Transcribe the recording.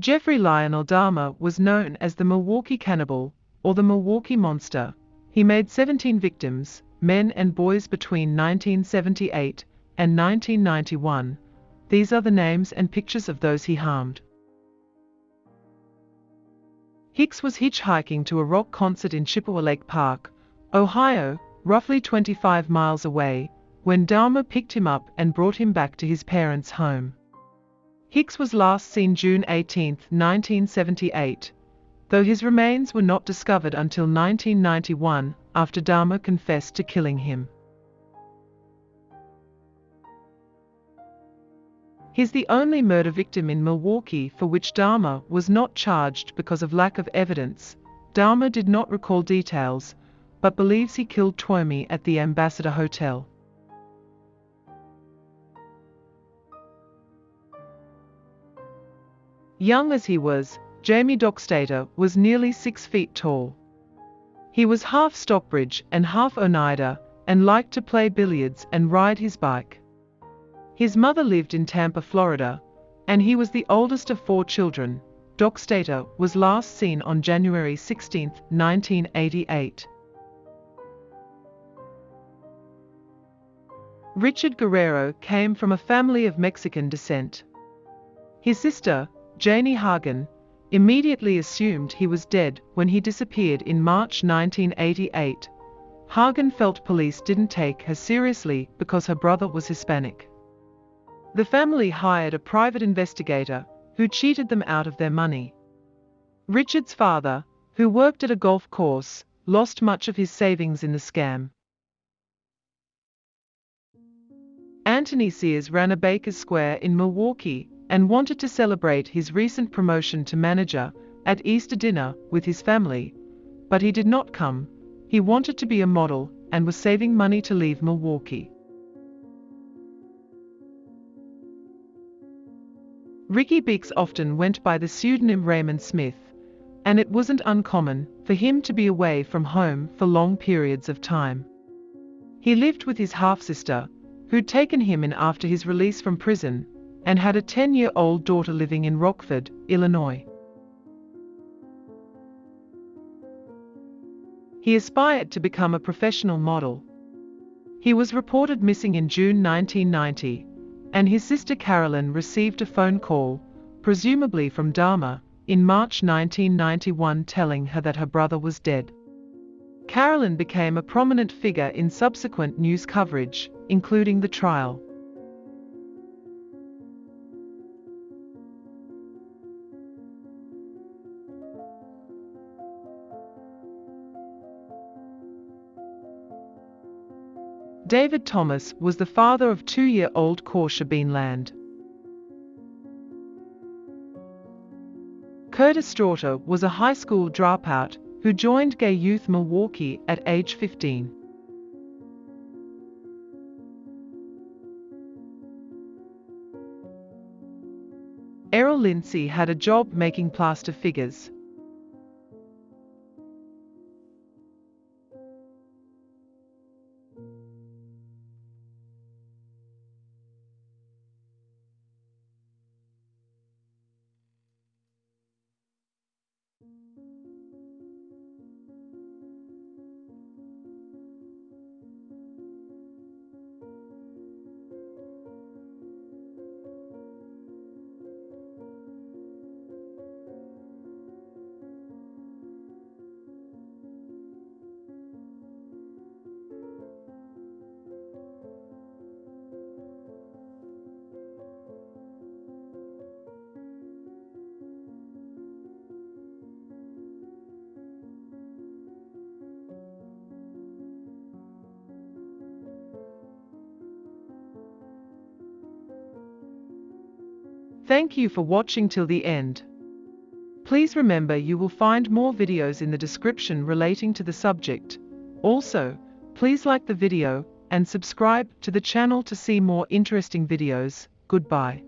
Jeffrey Lionel Dahmer was known as the Milwaukee Cannibal, or the Milwaukee Monster. He made 17 victims, men and boys between 1978 and 1991. These are the names and pictures of those he harmed. Hicks was hitchhiking to a rock concert in Chippewa Lake Park, Ohio, roughly 25 miles away, when Dahmer picked him up and brought him back to his parents' home. Hicks was last seen June 18, 1978, though his remains were not discovered until 1991 after Dahmer confessed to killing him. He's the only murder victim in Milwaukee for which Dahmer was not charged because of lack of evidence. Dahmer did not recall details, but believes he killed Tuomi at the Ambassador Hotel. Young as he was, Jamie Doxtator was nearly six feet tall. He was half Stockbridge and half Oneida, and liked to play billiards and ride his bike. His mother lived in Tampa, Florida, and he was the oldest of four children. Doxtator was last seen on January 16, 1988. Richard Guerrero came from a family of Mexican descent. His sister, Janie Hagen, immediately assumed he was dead when he disappeared in March 1988. Hagen felt police didn't take her seriously because her brother was Hispanic. The family hired a private investigator who cheated them out of their money. Richard's father, who worked at a golf course, lost much of his savings in the scam. Anthony Sears ran a Baker's Square in Milwaukee and wanted to celebrate his recent promotion to manager at Easter dinner with his family, but he did not come. He wanted to be a model and was saving money to leave Milwaukee. Ricky Beeks often went by the pseudonym Raymond Smith, and it wasn't uncommon for him to be away from home for long periods of time. He lived with his half-sister, who'd taken him in after his release from prison and had a 10-year-old daughter living in Rockford, Illinois. He aspired to become a professional model. He was reported missing in June 1990, and his sister Carolyn received a phone call, presumably from Dahmer, in March 1991 telling her that her brother was dead. Carolyn became a prominent figure in subsequent news coverage, including the trial. David Thomas was the father of two-year-old Korsha Beanland. Curtis Straughter was a high school dropout who joined Gay Youth Milwaukee at age 15. Errol Lindsey had a job making plaster figures. Thank you for watching till the end. Please remember you will find more videos in the description relating to the subject. Also, please like the video and subscribe to the channel to see more interesting videos. Goodbye.